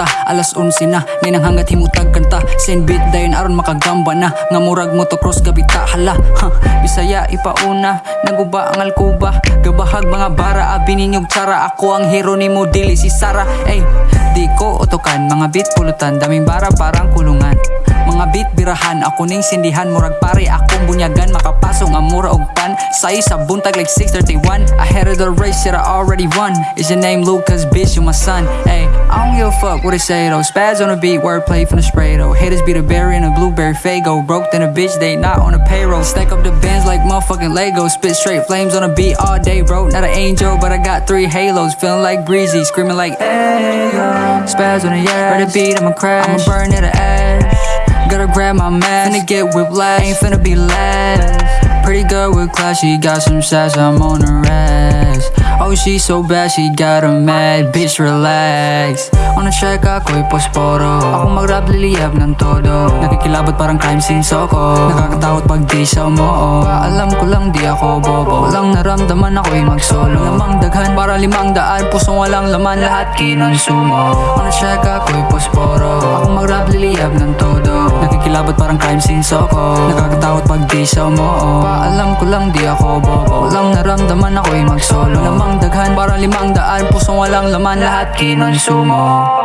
Alas 11 na Ninang hanggat himutag kanta. Send beat dayon aron makagamba na Nga murag motocross gabita hala ha, Bisaya ipauna Naguba ang alkuba. Gabahag mga bara Abi ninyog tsara Ako ang hero ni dili si Sara. Ey Di ko otokan Mga beat pulutan Daming bara parang kulungan mga beat birahan. Ako ning sindihan Murag pare. Akong bunyagan Makapasong ang mura og pan. Sa buntag like 631 Ahead of the race Shit I already won. Is your name Lucas Bitch you my son. Ay I don't give a fuck what they say though. Spaz on the beat Wordplay from the spray though. Haters be the berry and a blueberry fago. Broke than a bitch They not on the payroll. Stack up the bands like motherfucking Lego. Spit straight flames on a beat all day bro. Not an angel But I got three halos. Feeling like breezy Screaming like Ayo Spaz on the yeah Ready beat I'ma crash. I'ma burn it ash Gotta grab my mask, finna get whiplash, ain't finna be last. Pretty girl with class, she got some sass, I'm on her ass. Oh, she so bad, she got a mad, bitch relax. On the track, ako'y posporo. Ako mag-rap, liliyab ng todo. Nakikilabot parang crime scene soko. Nakakatakot pag di sa mo. Alam ko lang di ako bobo. Walang naramdaman ako'y mag-solo. Lamang daghan para limang daan, pusong walang laman, lahat kinonsumo. On the track, ako'y posporo. Ako mag-rap, liliyab ng todo. Nakikilabot parang crime scene soko Nakakatakot pag di sa mo Paalam ko lang di ako bobo. Walang naramdaman ako'y mag-solo. Lamang daghan para limang daan Pusong walang laman. Lahat kinonsumo